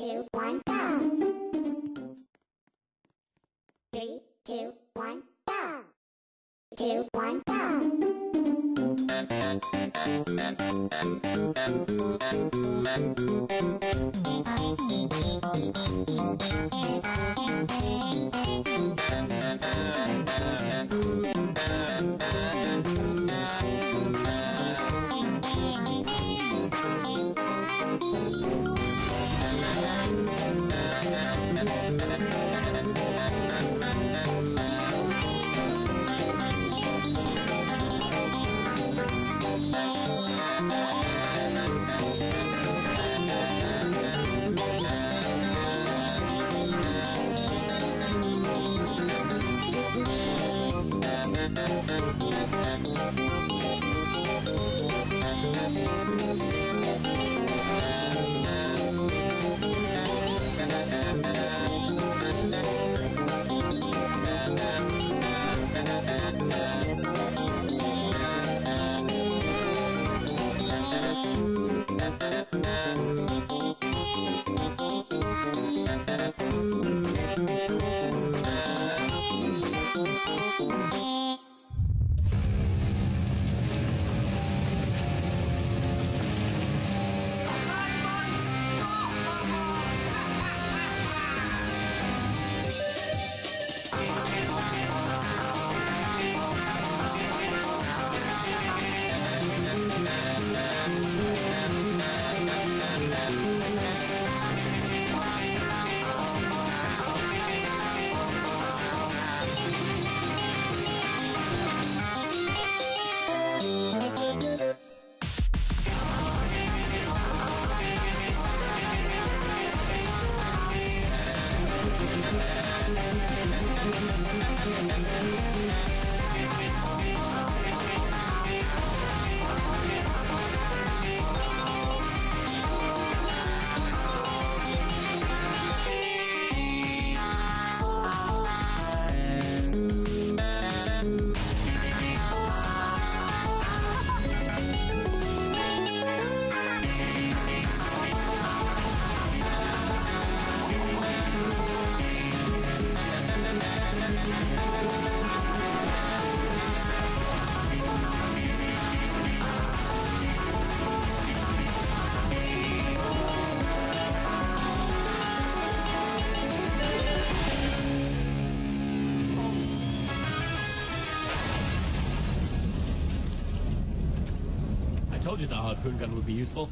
two, one, go. Three, two, one, go. Two, one, go. Told you the harpoon gun would be useful.